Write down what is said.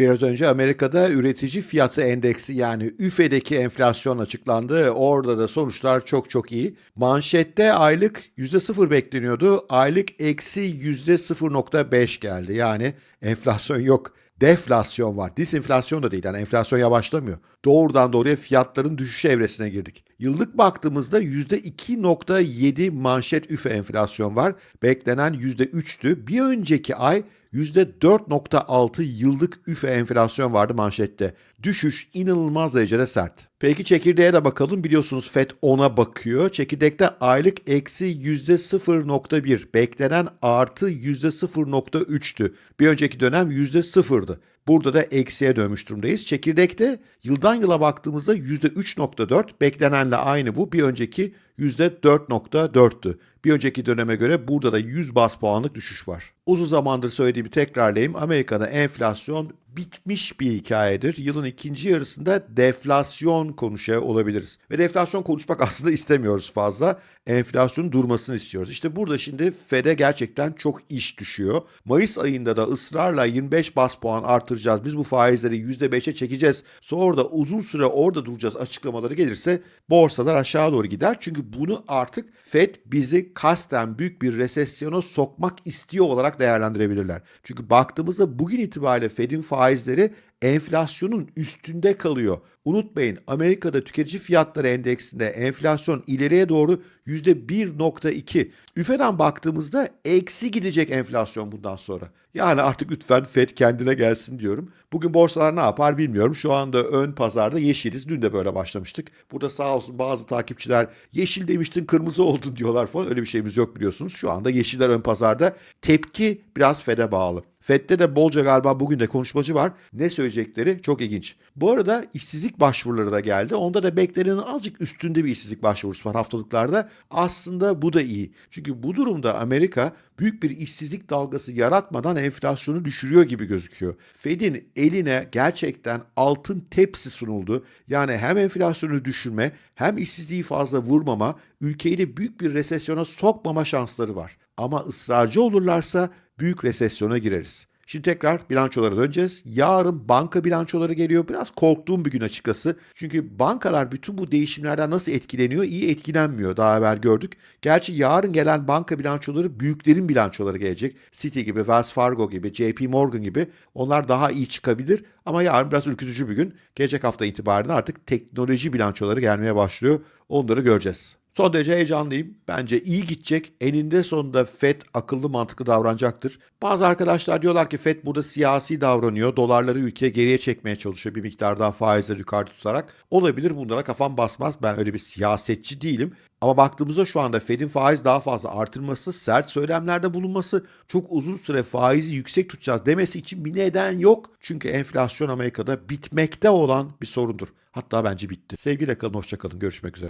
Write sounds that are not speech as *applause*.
Biraz önce Amerika'da üretici fiyatı endeksi yani üfedeki enflasyon açıklandı. Orada da sonuçlar çok çok iyi. Manşette aylık %0 bekleniyordu. Aylık eksi %0.5 geldi. Yani enflasyon yok. Deflasyon var. Disinflasyon da değil. Yani enflasyon yavaşlamıyor. Doğrudan doğruya fiyatların düşüş evresine girdik. Yıllık baktığımızda %2.7 manşet üfe enflasyon var. Beklenen %3'tü. Bir önceki ay %4.6 yıllık üfe enflasyon vardı manşette. Düşüş inanılmaz derecede sert. Peki çekirdeğe de bakalım. Biliyorsunuz FED 10'a bakıyor. Çekirdekte aylık eksi %0.1. Beklenen artı %0.3'tü. Bir önceki dönem %0'dı. Burada da eksiye dönmüş durumdayız. Çekirdekte yıldan yıla baktığımızda %3.4 beklenenle aynı bu. Bir önceki %4.4'tü. Bir önceki döneme göre burada da 100 bas puanlık düşüş var. Uzun zamandır söylediğimi tekrarlayayım. Amerika'da enflasyon bitmiş bir hikayedir. Yılın ikinci yarısında deflasyon konuşuyor olabiliriz. Ve deflasyon konuşmak *laughs* aslında istemiyoruz fazla. Enflasyonun durmasını istiyoruz. İşte burada şimdi FED'e gerçekten çok iş düşüyor. Mayıs ayında da ısrarla 25 bas puan artıracağız. Biz bu faizleri %5'e çekeceğiz. Sonra da uzun süre orada duracağız açıklamaları gelirse borsalar aşağı doğru gider. Çünkü bunu artık FED bizi kasten büyük bir resesyona sokmak istiyor olarak değerlendirebilirler. Çünkü baktığımızda bugün itibariyle Fed'in faizleri enflasyonun üstünde kalıyor. Unutmayın Amerika'da tüketici fiyatları endeksinde enflasyon ileriye doğru %1.2. Üfeden baktığımızda eksi gidecek enflasyon bundan sonra. Yani artık lütfen Fed kendine gelsin diyorum. Bugün borsalar ne yapar bilmiyorum. Şu anda ön pazarda yeşiliz. Dün de böyle başlamıştık. Burada sağ olsun bazı takipçiler yeşil demiştin kırmızı oldun diyorlar falan. Öyle bir şeyimiz yok biliyorsunuz. Şu anda yeşiller ön pazarda. Tepki biraz Fed'e bağlı. FED'de de bolca galiba bugün de konuşmacı var. Ne söyleyecekleri çok ilginç. Bu arada işsizlik başvuruları da geldi. Onda da beklenenin azıcık üstünde bir işsizlik başvurusu var haftalıklarda. Aslında bu da iyi. Çünkü bu durumda Amerika büyük bir işsizlik dalgası yaratmadan enflasyonu düşürüyor gibi gözüküyor. Fed'in eline gerçekten altın tepsi sunuldu. Yani hem enflasyonu düşürme hem işsizliği fazla vurmama, ülkeyi de büyük bir resesyona sokmama şansları var. Ama ısrarcı olurlarsa büyük resesyona gireriz. Şimdi tekrar bilançolara döneceğiz. Yarın banka bilançoları geliyor. Biraz korktuğum bir gün açıkçası. Çünkü bankalar bütün bu değişimlerden nasıl etkileniyor? İyi etkilenmiyor. Daha evvel gördük. Gerçi yarın gelen banka bilançoları büyüklerin bilançoları gelecek. Citi gibi, Wells Fargo gibi, JP Morgan gibi. Onlar daha iyi çıkabilir. Ama yarın biraz ürkütücü bir gün. Gelecek hafta itibariyle artık teknoloji bilançoları gelmeye başlıyor. Onları göreceğiz. Son derece heyecanlıyım. Bence iyi gidecek. Eninde sonunda FED akıllı mantıklı davranacaktır. Bazı arkadaşlar diyorlar ki FED burada siyasi davranıyor. Dolarları ülkeye geriye çekmeye çalışıyor bir miktar daha faizleri yukarıda tutarak. Olabilir bunlara kafam basmaz. Ben öyle bir siyasetçi değilim. Ama baktığımızda şu anda Fed'in faiz daha fazla artırması, sert söylemlerde bulunması, çok uzun süre faizi yüksek tutacağız demesi için bir neden yok. Çünkü enflasyon Amerika'da bitmekte olan bir sorundur. Hatta bence bitti. Sevgiyle kalın, hoşçakalın. Görüşmek üzere.